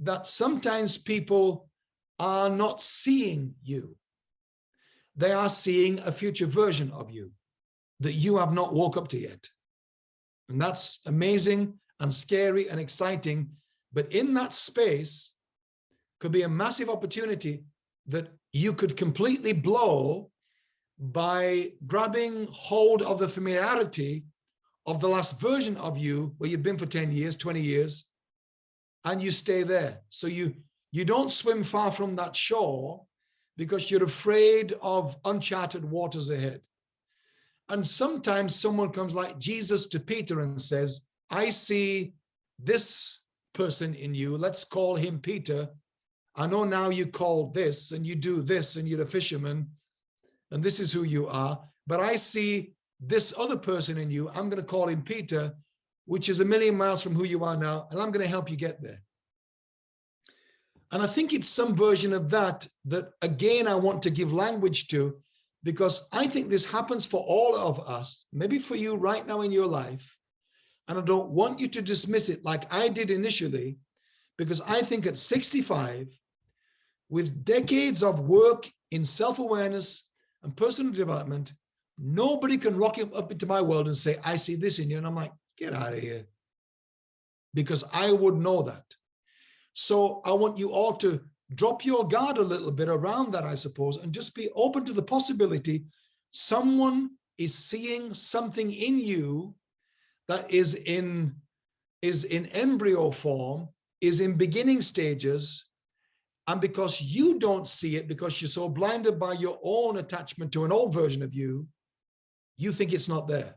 that sometimes people are not seeing you. They are seeing a future version of you that you have not woke up to yet. And that's amazing and scary and exciting. But in that space could be a massive opportunity that you could completely blow by grabbing hold of the familiarity of the last version of you where you've been for 10 years, 20 years, and you stay there. So you, you don't swim far from that shore because you're afraid of uncharted waters ahead. And sometimes someone comes like Jesus to Peter and says, I see this person in you. Let's call him Peter. I know now you call this and you do this and you're a fisherman and this is who you are. But I see this other person in you. I'm going to call him Peter, which is a million miles from who you are now. And I'm going to help you get there. And I think it's some version of that, that again, I want to give language to, because I think this happens for all of us, maybe for you right now in your life. And I don't want you to dismiss it like I did initially, because I think at 65, with decades of work in self-awareness and personal development, nobody can rock up into my world and say, I see this in you. And I'm like, get mm-hmm. out of here. Because I would know that. So I want you all to drop your guard a little bit around that, I suppose, and just be open to the possibility someone is seeing something in you that is in is in embryo form, is in beginning stages, and because you don't see it, because you're so blinded by your own attachment to an old version of you, you think it's not there.